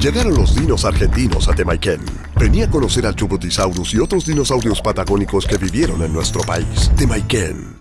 Llegaron los dinos argentinos a Temayquén. Venía a conocer al Chubutisaurus y otros dinosaurios patagónicos que vivieron en nuestro país. Temaiken.